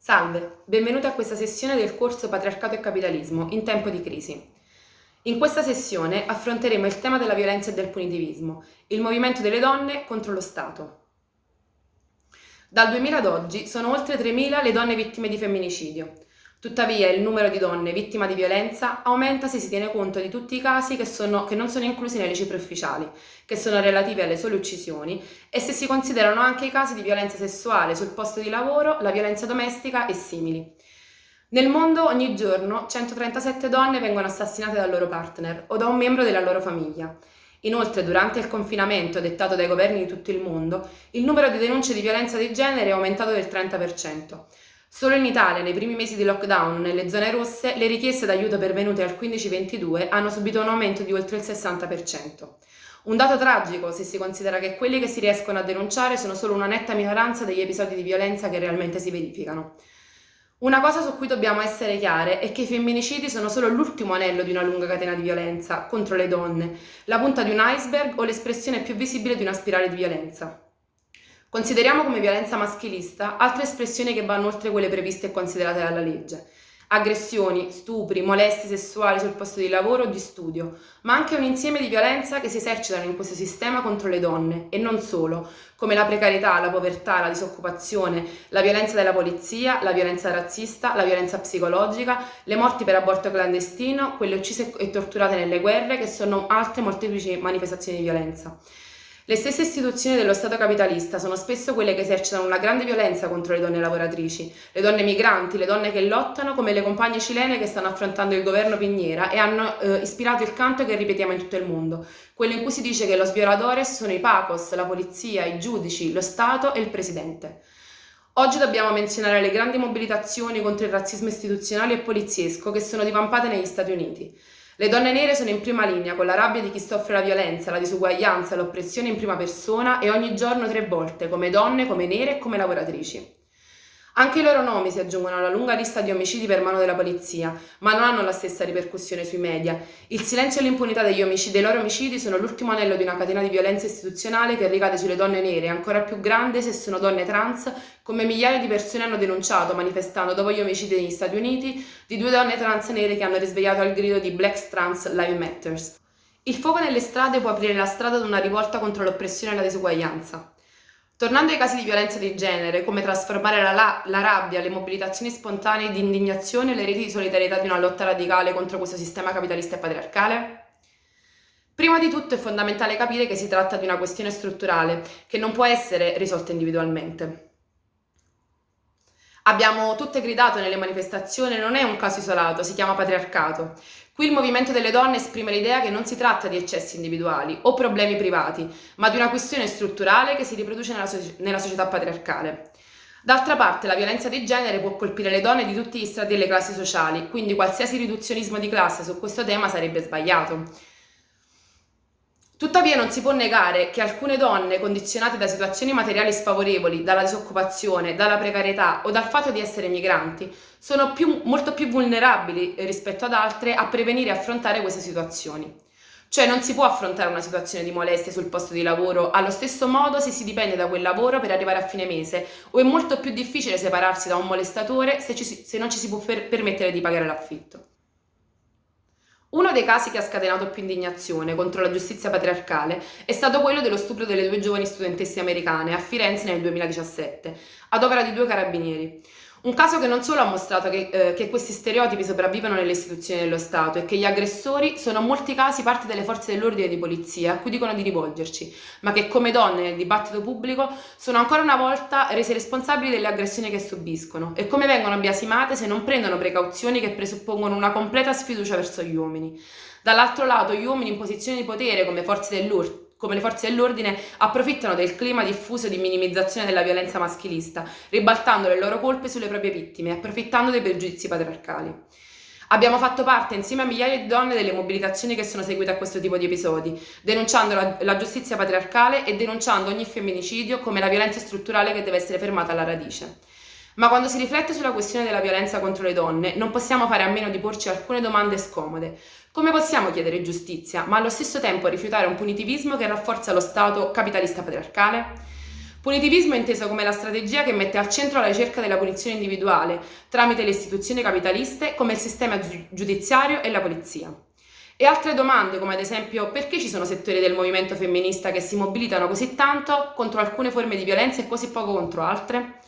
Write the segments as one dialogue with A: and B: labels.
A: Salve, benvenuti a questa sessione del corso Patriarcato e Capitalismo in tempo di crisi. In questa sessione affronteremo il tema della violenza e del punitivismo, il movimento delle donne contro lo Stato. Dal 2000 ad oggi sono oltre 3.000 le donne vittime di femminicidio. Tuttavia il numero di donne vittime di violenza aumenta se si tiene conto di tutti i casi che, sono, che non sono inclusi nelle cifre ufficiali, che sono relativi alle sole uccisioni, e se si considerano anche i casi di violenza sessuale sul posto di lavoro, la violenza domestica e simili. Nel mondo ogni giorno 137 donne vengono assassinate dal loro partner o da un membro della loro famiglia. Inoltre, durante il confinamento dettato dai governi di tutto il mondo, il numero di denunce di violenza di genere è aumentato del 30%. Solo in Italia, nei primi mesi di lockdown nelle zone rosse, le richieste d'aiuto pervenute al 15-22 hanno subito un aumento di oltre il 60%. Un dato tragico se si considera che quelli che si riescono a denunciare sono solo una netta minoranza degli episodi di violenza che realmente si verificano. Una cosa su cui dobbiamo essere chiare è che i femminicidi sono solo l'ultimo anello di una lunga catena di violenza contro le donne, la punta di un iceberg o l'espressione più visibile di una spirale di violenza. Consideriamo come violenza maschilista altre espressioni che vanno oltre quelle previste e considerate dalla legge. Aggressioni, stupri, molestie sessuali sul posto di lavoro o di studio, ma anche un insieme di violenza che si esercitano in questo sistema contro le donne e non solo, come la precarietà, la povertà, la disoccupazione, la violenza della polizia, la violenza razzista, la violenza psicologica, le morti per aborto clandestino, quelle uccise e torturate nelle guerre, che sono altre molteplici manifestazioni di violenza. Le stesse istituzioni dello Stato capitalista sono spesso quelle che esercitano una grande violenza contro le donne lavoratrici, le donne migranti, le donne che lottano come le compagne cilene che stanno affrontando il governo Pignera e hanno eh, ispirato il canto che ripetiamo in tutto il mondo, quello in cui si dice che los violadores sono i pacos, la polizia, i giudici, lo Stato e il presidente. Oggi dobbiamo menzionare le grandi mobilitazioni contro il razzismo istituzionale e poliziesco che sono divampate negli Stati Uniti. Le donne nere sono in prima linea con la rabbia di chi soffre la violenza, la disuguaglianza, l'oppressione in prima persona e ogni giorno tre volte, come donne, come nere e come lavoratrici. Anche i loro nomi si aggiungono alla lunga lista di omicidi per mano della polizia, ma non hanno la stessa ripercussione sui media. Il silenzio e l'impunità degli omicidi, dei loro omicidi sono l'ultimo anello di una catena di violenza istituzionale che ricade sulle donne nere, ancora più grande se sono donne trans, come migliaia di persone hanno denunciato manifestando dopo gli omicidi negli Stati Uniti di due donne trans nere che hanno risvegliato al grido di Black Trans Live Matters. Il fuoco nelle strade può aprire la strada ad una rivolta contro l'oppressione e la disuguaglianza. Tornando ai casi di violenza di genere, come trasformare la, la, rabbia, le mobilitazioni spontanee di indignazione e le reti di solidarietà di una lotta radicale contro questo sistema capitalista e patriarcale? Prima di tutto è fondamentale capire che si tratta di una questione strutturale, che non può essere risolta individualmente. Abbiamo tutte gridato nelle manifestazioni, non è un caso isolato, si chiama patriarcato. Qui il movimento delle donne esprime l'idea che non si tratta di eccessi individuali o problemi privati, ma di una questione strutturale che si riproduce nella, so nella società patriarcale. D'altra parte la violenza di genere può colpire le donne di tutti gli strati delle classi sociali, quindi qualsiasi riduzionismo di classe su questo tema sarebbe sbagliato. Tuttavia non si può negare che alcune donne condizionate da situazioni materiali sfavorevoli, dalla disoccupazione, dalla precarietà o dal fatto di essere migranti, sono più, molto più vulnerabili rispetto ad altre a prevenire e affrontare queste situazioni. Cioè non si può affrontare una situazione di molestie sul posto di lavoro allo stesso modo se si dipende da quel lavoro per arrivare a fine mese o è molto più difficile separarsi da un molestatore se, ci, se non ci si può per, permettere di pagare l'affitto. Uno dei casi che ha scatenato più indignazione contro la giustizia patriarcale è stato quello dello stupro delle due giovani studentesse americane a Firenze nel 2017, ad opera di due carabinieri. Un caso che non solo ha mostrato che, eh, che, questi stereotipi sopravvivono nelle istituzioni dello Stato e che gli aggressori sono in molti casi parte delle forze dell'ordine e di polizia a cui dicono di rivolgerci, ma che come donne nel dibattito pubblico sono ancora una volta rese responsabili delle aggressioni che subiscono e come vengono biasimate se non prendono precauzioni che presuppongono una completa sfiducia verso gli uomini. Dall'altro lato gli uomini in posizione di potere come forze dell'ordine come le forze dell'ordine approfittano del clima diffuso di minimizzazione della violenza maschilista, ribaltando le loro colpe sulle proprie vittime, approfittando dei pregiudizi patriarcali. Abbiamo fatto parte insieme a migliaia di donne delle mobilitazioni che sono seguite a questo tipo di episodi, denunciando la, la, giustizia patriarcale e denunciando ogni femminicidio come la violenza strutturale che deve essere fermata alla radice. Ma quando si riflette sulla questione della violenza contro le donne, non possiamo fare a meno di porci alcune domande scomode. Come possiamo chiedere giustizia, ma allo stesso tempo rifiutare un punitivismo che rafforza lo Stato capitalista patriarcale? Punitivismo è inteso come la strategia che mette al centro la ricerca della punizione individuale tramite le istituzioni capitaliste come il sistema giudiziario e la polizia. E altre domande come ad esempio perché ci sono settori del movimento femminista che si mobilitano così tanto contro alcune forme di violenza e così poco contro altre?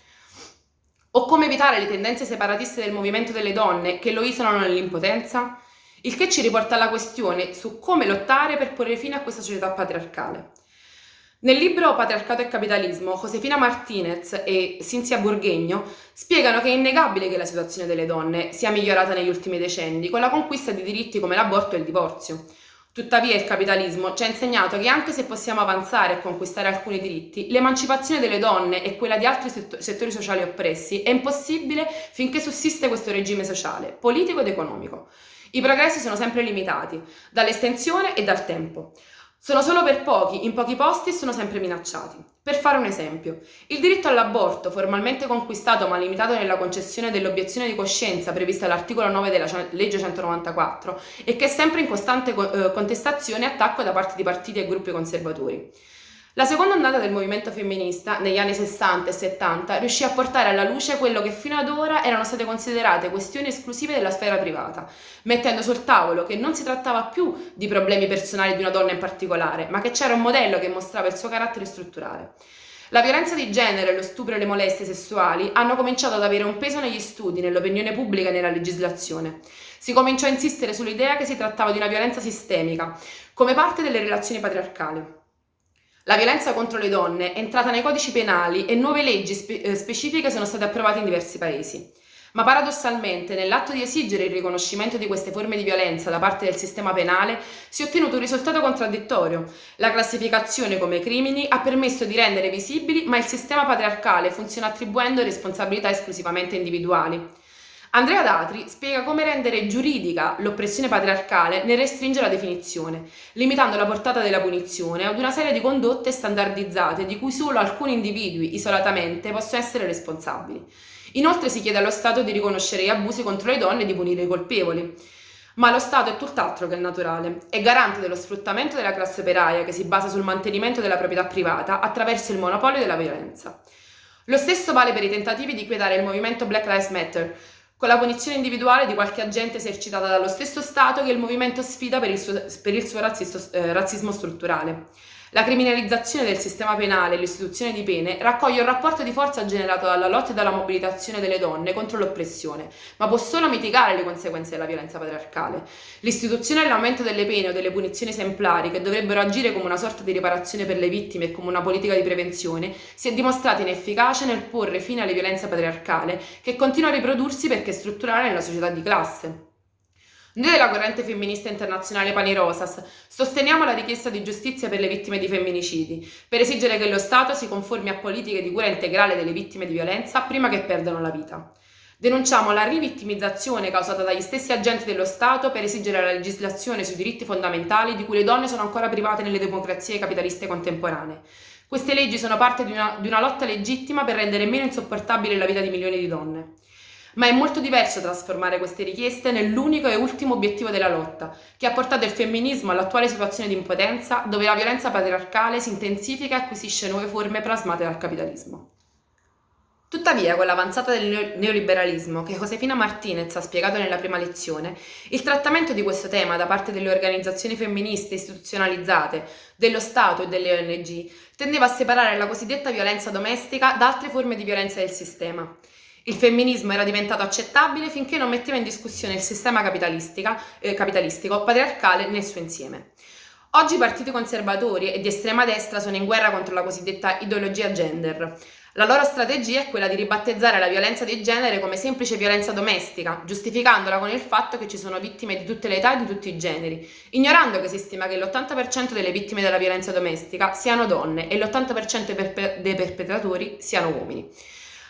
A: O come evitare le tendenze separatiste del movimento delle donne che lo isolano nell'impotenza? Il che ci riporta alla questione su come lottare per porre fine a questa società patriarcale. Nel libro Patriarcato e capitalismo, Josefina Martinez e Cinzia Burghegno spiegano che è innegabile che la situazione delle donne sia migliorata negli ultimi decenni con la conquista di diritti come l'aborto e il divorzio. Tuttavia il capitalismo ci ha insegnato che anche se possiamo avanzare e conquistare alcuni diritti, l'emancipazione delle donne e quella di altri settori sociali oppressi è impossibile finché sussiste questo regime sociale, politico ed economico. I progressi sono sempre limitati, dall'estensione e dal tempo. Sono solo per pochi, in pochi posti e sono sempre minacciati. Per fare un esempio, il diritto all'aborto, formalmente conquistato ma limitato nella concessione dell'obiezione di coscienza prevista all'articolo 9 della legge 194 e che è sempre in costante eh, contestazione e attacco da parte di partiti e gruppi conservatori. La seconda ondata del movimento femminista, negli anni 60 e 70, riuscì a portare alla luce quello che fino ad ora erano state considerate questioni esclusive della sfera privata, mettendo sul tavolo che non si trattava più di problemi personali di una donna in particolare, ma che c'era un modello che mostrava il suo carattere strutturale. La violenza di genere, lo stupro e le molestie sessuali hanno cominciato ad avere un peso negli studi, nell'opinione pubblica e nella legislazione. Si cominciò a insistere sull'idea che si trattava di una violenza sistemica, come parte delle relazioni patriarcali. La violenza contro le donne è entrata nei codici penali e nuove leggi spe eh, specifiche sono state approvate in diversi paesi. Ma paradossalmente, nell'atto di esigere il riconoscimento di queste forme di violenza da parte del sistema penale, si è ottenuto un risultato contraddittorio. La classificazione come crimini ha permesso di rendere visibili, ma il sistema patriarcale funziona attribuendo responsabilità esclusivamente individuali. Andrea Datri spiega come rendere giuridica l'oppressione patriarcale nel restringere la definizione, limitando la portata della punizione ad una serie di condotte standardizzate di cui solo alcuni individui isolatamente possono essere responsabili. Inoltre si chiede allo Stato di riconoscere gli abusi contro le donne e di punire i colpevoli. Ma lo Stato è tutt'altro che naturale, è garante dello sfruttamento della classe operaia che si basa sul mantenimento della proprietà privata attraverso il monopolio della violenza. Lo stesso vale per i tentativi di quietare il movimento Black Lives Matter, con la punizione individuale di qualche agente esercitata dallo stesso Stato che il movimento sfida per il suo, per il suo razzisto, eh, razzismo strutturale. La criminalizzazione del sistema penale e l'istituzione di pene raccoglie un rapporto di forza generato dalla lotta e dalla mobilitazione delle donne contro l'oppressione, ma può solo mitigare le conseguenze della violenza patriarcale. L'istituzione e l'aumento delle pene o delle punizioni esemplari, che dovrebbero agire come una sorta di riparazione per le vittime e come una politica di prevenzione, si è dimostrata inefficace nel porre fine alle violenze patriarcale, che continua a riprodursi perché strutturale nella società di classe. Noi della corrente femminista internazionale Pani Rosas sosteniamo la richiesta di giustizia per le vittime di femminicidi, per esigere che lo Stato si conformi a politiche di cura integrale delle vittime di violenza prima che perdano la vita. Denunciamo la rivittimizzazione causata dagli stessi agenti dello Stato per esigere la legislazione sui diritti fondamentali di cui le donne sono ancora private nelle democrazie capitaliste contemporanee. Queste leggi sono parte di una, di una lotta legittima per rendere meno insopportabile la vita di milioni di donne. Ma è molto diverso trasformare queste richieste nell'unico e ultimo obiettivo della lotta, che ha portato il femminismo all'attuale situazione di impotenza dove la violenza patriarcale si intensifica e acquisisce nuove forme plasmate dal capitalismo. Tuttavia, con l'avanzata del neoliberalismo che Josefina Martinez ha spiegato nella prima lezione, il trattamento di questo tema da parte delle organizzazioni femministe istituzionalizzate, dello Stato e delle ONG tendeva a separare la cosiddetta violenza domestica da altre forme di violenza del sistema. Il femminismo era diventato accettabile finché non metteva in discussione il sistema eh, capitalistico patriarcale nel suo insieme. Oggi i partiti conservatori e di estrema destra sono in guerra contro la cosiddetta ideologia gender. La loro strategia è quella di ribattezzare la violenza di genere come semplice violenza domestica, giustificandola con il fatto che ci sono vittime di tutte le età e di tutti i generi, ignorando che si stima che l'80% delle vittime della violenza domestica siano donne e l'80% dei perpetratori siano uomini.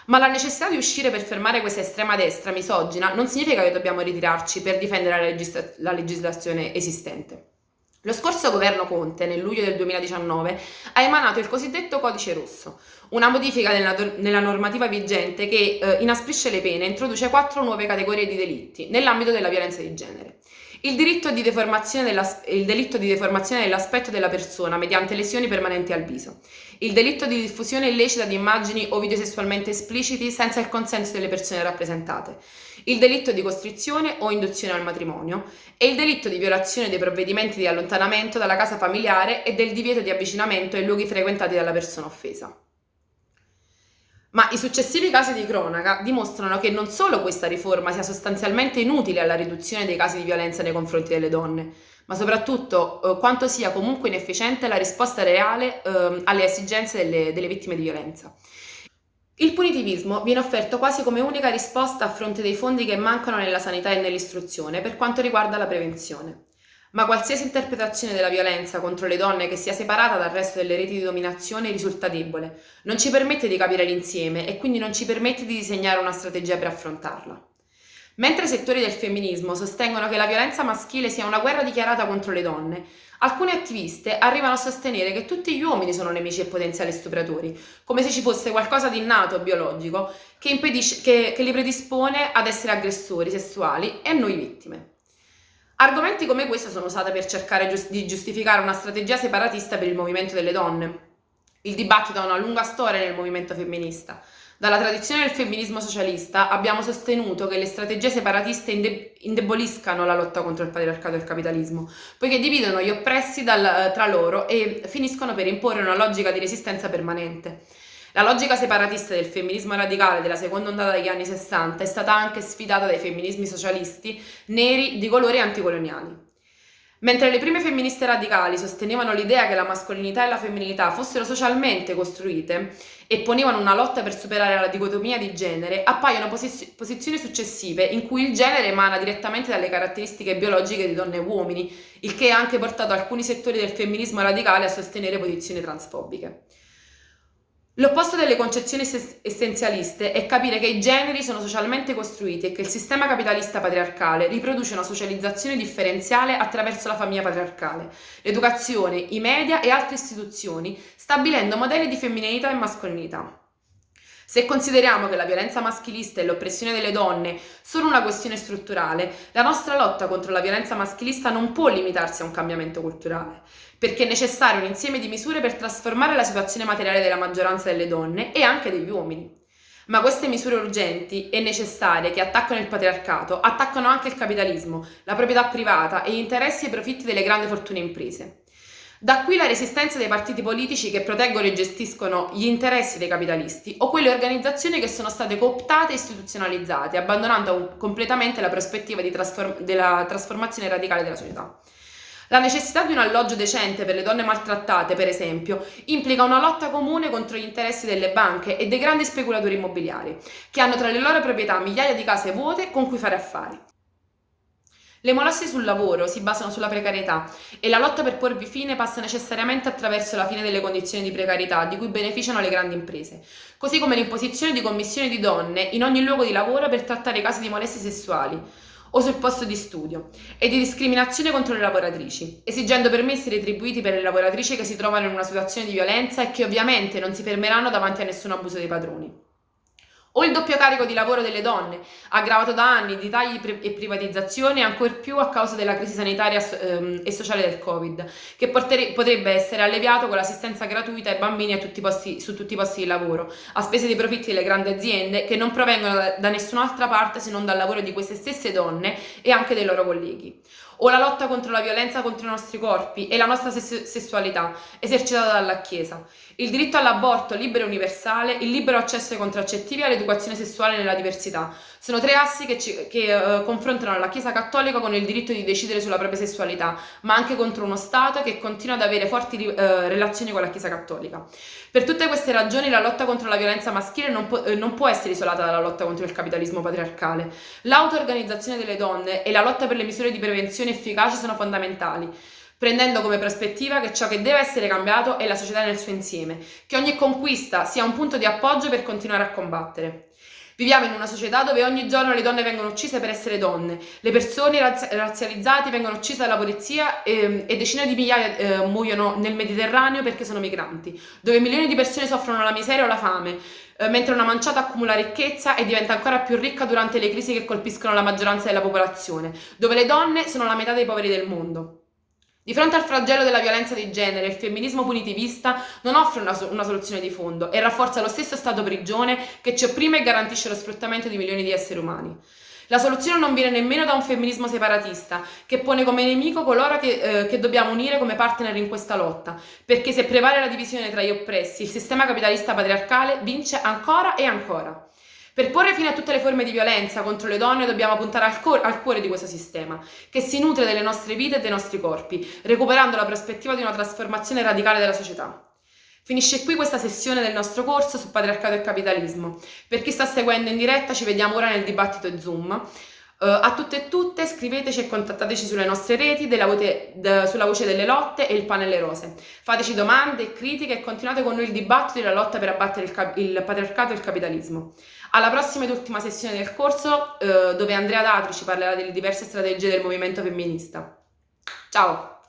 A: Ma la necessità di uscire per fermare questa estrema destra misogina non significa che dobbiamo ritirarci per difendere la, legisla la legislazione esistente. Lo scorso governo Conte, nel luglio del 2019, ha emanato il cosiddetto codice rosso, una modifica nella, nella normativa vigente che eh, inasprisce le pene e introduce quattro nuove categorie di delitti nell'ambito della violenza di genere. Il, di il delitto di deformazione dell'aspetto della persona mediante lesioni permanenti al viso, il delitto di diffusione illecita di immagini o video sessualmente espliciti senza il consenso delle persone rappresentate, il delitto di costrizione o induzione al matrimonio e il delitto di violazione dei provvedimenti di allontanamento dalla casa familiare e del divieto di avvicinamento ai luoghi frequentati dalla persona offesa. Ma i successivi casi di cronaca dimostrano che non solo questa riforma sia sostanzialmente inutile alla riduzione dei casi di violenza nei confronti delle donne, ma soprattutto eh, quanto sia comunque inefficiente la risposta reale eh, alle esigenze delle, delle vittime di violenza. Il punitivismo viene offerto quasi come unica risposta a fronte dei fondi che mancano nella sanità e nell'istruzione per quanto riguarda la prevenzione. Ma qualsiasi interpretazione della violenza contro le donne che sia separata dal resto delle reti di dominazione risulta debole, non ci permette di capire l'insieme e quindi non ci permette di disegnare una strategia per affrontarla. Mentre settori del femminismo sostengono che la violenza maschile sia una guerra dichiarata contro le donne, alcune attiviste arrivano a sostenere che tutti gli uomini sono nemici e potenziali stupratori, come se ci fosse qualcosa di innato biologico che, che, che li predispone ad essere aggressori sessuali e noi vittime. Argomenti come questo sono usati per cercare giust di giustificare una strategia separatista per il movimento delle donne. Il dibattito ha una lunga storia nel movimento femminista. Dalla tradizione del femminismo socialista abbiamo sostenuto che le strategie separatiste inde indeboliscano la lotta contro il patriarcato e il capitalismo, poiché dividono gli oppressi dal, tra loro e finiscono per imporre una logica di resistenza permanente. La logica separatista del femminismo radicale della seconda ondata degli anni 60 è stata anche sfidata dai femminismi socialisti neri di colori anticoloniali. Mentre le prime femministe radicali sostenevano l'idea che la mascolinità e la femminilità fossero socialmente costruite e ponevano una lotta per superare la dicotomia di genere, appaiono posi posizioni successive in cui il genere emana direttamente dalle caratteristiche biologiche di donne e uomini, il che ha anche portato alcuni settori del femminismo radicale a sostenere posizioni transfobiche. L'opposto delle concezioni essenzialiste è capire che i generi sono socialmente costruiti e che il sistema capitalista patriarcale riproduce una socializzazione differenziale attraverso la famiglia patriarcale, l'educazione, i media e altre istituzioni, stabilendo modelli di femminilità e mascolinità. Se consideriamo che la violenza maschilista e l'oppressione delle donne sono una questione strutturale, la nostra lotta contro la violenza maschilista non può limitarsi a un cambiamento culturale, perché è necessario un insieme di misure per trasformare la situazione materiale della maggioranza delle donne e anche degli uomini. Ma queste misure urgenti e necessarie che attaccano il patriarcato attaccano anche il capitalismo, la proprietà privata e gli interessi e i profitti delle grandi fortune imprese. Da qui la resistenza dei partiti politici che proteggono e gestiscono gli interessi dei capitalisti o quelle organizzazioni che sono state cooptate e istituzionalizzate, abbandonando completamente la prospettiva trasform della trasformazione radicale della società. La necessità di un alloggio decente per le donne maltrattate, per esempio, implica una lotta comune contro gli interessi delle banche e dei grandi speculatori immobiliari, che hanno tra le loro proprietà migliaia di case vuote con cui fare affari. Le molestie sul lavoro si basano sulla precarietà e la lotta per porvi fine passa necessariamente attraverso la fine delle condizioni di precarietà di cui beneficiano le grandi imprese, così come l'imposizione di commissioni di donne in ogni luogo di lavoro per trattare casi di molestie sessuali o sul posto di studio e di discriminazione contro le lavoratrici, esigendo permessi retribuiti per le lavoratrici che si trovano in una situazione di violenza e che ovviamente non si fermeranno davanti a nessun abuso dei padroni. O il doppio carico di lavoro delle donne, aggravato da anni di tagli e privatizzazioni, ancor più a causa della crisi sanitaria ehm, e sociale del Covid, che potrebbe essere alleviato con l'assistenza gratuita ai bambini tutti posti, su tutti i posti di lavoro, a spese dei profitti delle grandi aziende che non provengono da nessun'altra parte se non dal lavoro di queste stesse donne e anche dei loro colleghi o la lotta contro la violenza contro i nostri corpi e la nostra sessualità, esercitata dalla Chiesa, il diritto all'aborto libero e universale, il libero accesso ai contraccettivi e all'educazione sessuale nella diversità. Sono tre assi che, ci, che uh, confrontano la Chiesa cattolica con il diritto di decidere sulla propria sessualità, ma anche contro uno Stato che continua ad avere forti uh, relazioni con la Chiesa cattolica. Per tutte queste ragioni la lotta contro la violenza maschile non, po eh, non può essere isolata dalla lotta contro il capitalismo patriarcale. L'auto-organizzazione delle donne e la lotta per le misure di prevenzione efficaci sono fondamentali prendendo come prospettiva che ciò che deve essere cambiato è la società nel suo insieme, che ogni conquista sia un punto di appoggio per continuare a combattere. Viviamo in una società dove ogni giorno le donne vengono uccise per essere donne, le persone razzi razzializzate vengono uccise dalla polizia e, ehm, e decine di migliaia eh, muoiono nel Mediterraneo perché sono migranti, dove milioni di persone soffrono la miseria o la fame, eh, mentre una manciata accumula ricchezza e diventa ancora più ricca durante le crisi che colpiscono la maggioranza della popolazione, dove le donne sono la metà dei poveri del mondo. Di fronte al flagello della violenza di genere, il femminismo punitivista non offre una, una, soluzione di fondo e rafforza lo stesso stato prigione che ci opprime e garantisce lo sfruttamento di milioni di esseri umani. La soluzione non viene nemmeno da un femminismo separatista, che pone come nemico coloro che, eh, che dobbiamo unire come partner in questa lotta, perché se prevale la divisione tra gli oppressi, il sistema capitalista patriarcale vince ancora e ancora. Per porre fine a tutte le forme di violenza contro le donne dobbiamo puntare al, cor- al, cuore di questo sistema, che si nutre delle nostre vite e dei nostri corpi, recuperando la prospettiva di una trasformazione radicale della società. Finisce qui questa sessione del nostro corso su patriarcato e capitalismo. Per chi sta seguendo in diretta ci vediamo ora nel dibattito Zoom. Uh, a tutte e tutte scriveteci e contattateci sulle nostre reti voce, de, sulla voce delle lotte e il panelle rose. Fateci domande e critiche e continuate con noi il dibattito e la lotta per abbattere il, il patriarcato e il capitalismo. Alla prossima ed ultima sessione del corso uh, dove Andrea Datri ci parlerà delle diverse strategie del movimento femminista. Ciao!